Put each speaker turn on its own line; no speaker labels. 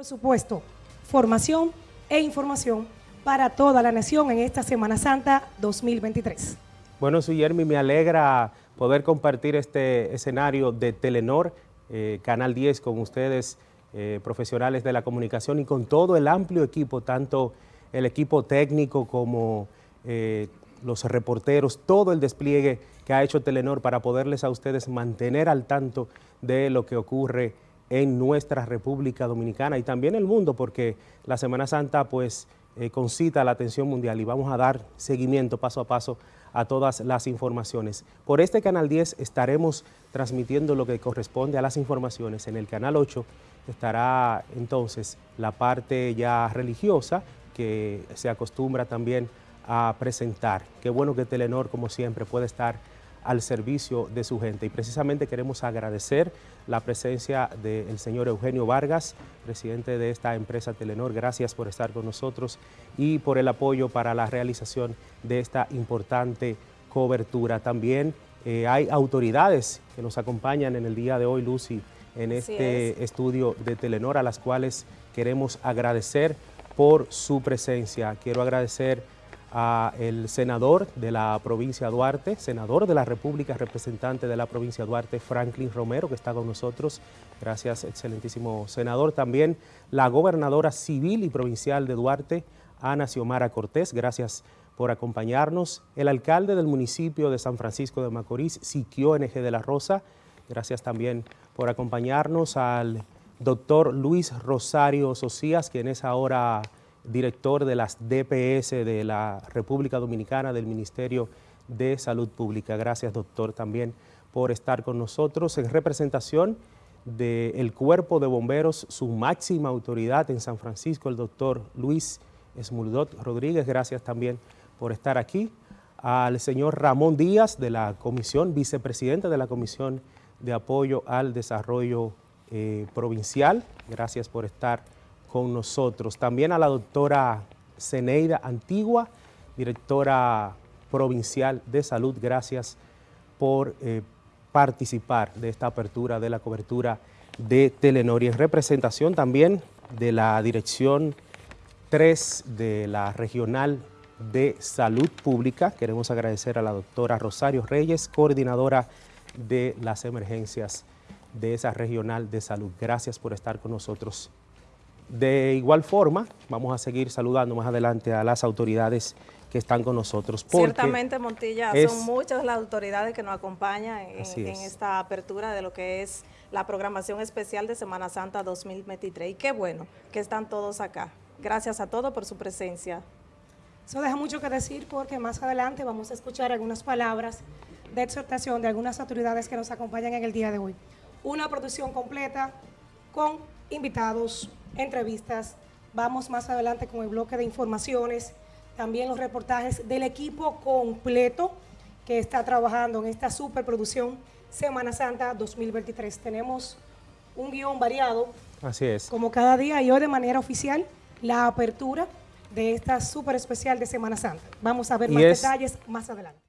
Por supuesto, formación e información para toda la nación en esta Semana Santa 2023.
Bueno, Suyermi, me alegra poder compartir este escenario de Telenor, eh, Canal 10, con ustedes, eh, profesionales de la comunicación y con todo el amplio equipo, tanto el equipo técnico como eh, los reporteros, todo el despliegue que ha hecho Telenor para poderles a ustedes mantener al tanto de lo que ocurre en nuestra República Dominicana y también el mundo, porque la Semana Santa pues eh, concita la atención mundial y vamos a dar seguimiento paso a paso a todas las informaciones. Por este Canal 10 estaremos transmitiendo lo que corresponde a las informaciones. En el Canal 8 estará entonces la parte ya religiosa que se acostumbra también a presentar. Qué bueno que Telenor, como siempre, puede estar al servicio de su gente. Y precisamente queremos agradecer la presencia del señor Eugenio Vargas, presidente de esta empresa Telenor. Gracias por estar con nosotros y por el apoyo para la realización de esta importante cobertura. También eh, hay autoridades que nos acompañan en el día de hoy, Lucy, en este estudio de Telenor, a las cuales queremos agradecer por su presencia. Quiero agradecer a el senador de la provincia Duarte, senador de la República, representante de la provincia Duarte, Franklin Romero, que está con nosotros. Gracias, excelentísimo senador. También la gobernadora civil y provincial de Duarte, Ana Xiomara Cortés. Gracias por acompañarnos. El alcalde del municipio de San Francisco de Macorís, Siquio NG de la Rosa. Gracias también por acompañarnos al doctor Luis Rosario Socias, quien es ahora director de las DPS de la República Dominicana del Ministerio de Salud Pública. Gracias, doctor, también por estar con nosotros en representación del Cuerpo de Bomberos, su máxima autoridad en San Francisco, el doctor Luis Esmuldot Rodríguez. Gracias también por estar aquí. Al señor Ramón Díaz de la Comisión, vicepresidente de la Comisión de Apoyo al Desarrollo eh, Provincial. Gracias por estar con nosotros. También a la doctora Ceneida Antigua, directora provincial de salud. Gracias por eh, participar de esta apertura de la cobertura de Telenor y en representación también de la Dirección 3 de la Regional de Salud Pública. Queremos agradecer a la doctora Rosario Reyes, coordinadora de las emergencias de esa Regional de Salud. Gracias por estar con nosotros de igual forma, vamos a seguir saludando más adelante a las autoridades que están con nosotros.
Ciertamente, Montilla, son muchas las autoridades que nos acompañan en, esta apertura de lo que es la programación especial de Semana Santa 2023. Y qué bueno que están todos acá. Gracias a todos por su presencia.
Eso deja mucho que decir porque más adelante vamos a escuchar algunas palabras de exhortación de algunas autoridades que nos acompañan en el día de hoy. Una producción completa con invitados, entrevistas. Vamos más adelante con el bloque de informaciones, también los reportajes del equipo completo que está trabajando en esta superproducción Semana Santa 2023. Tenemos un guion variado.
Así es.
Como cada día y hoy de manera oficial, la apertura de esta super especial de Semana Santa. Vamos a ver más detalles más adelante.